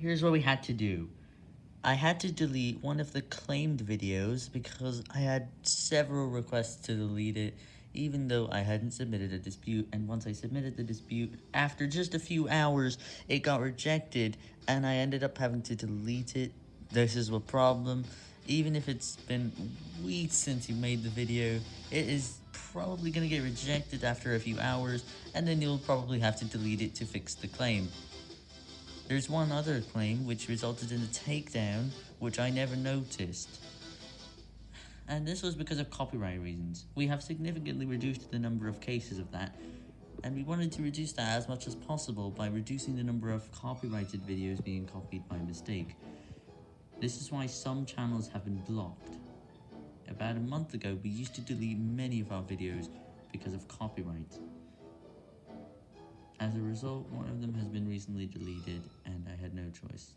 Here's what we had to do. I had to delete one of the claimed videos because I had several requests to delete it, even though I hadn't submitted a dispute, and once I submitted the dispute, after just a few hours, it got rejected, and I ended up having to delete it. This is a problem. Even if it's been weeks since you made the video, it is probably going to get rejected after a few hours, and then you'll probably have to delete it to fix the claim. There's one other claim which resulted in a takedown, which I never noticed. And this was because of copyright reasons. We have significantly reduced the number of cases of that, and we wanted to reduce that as much as possible by reducing the number of copyrighted videos being copied by mistake. This is why some channels have been blocked. About a month ago, we used to delete many of our videos because of copyright. As a result, one of them has been recently deleted, and I had no choice.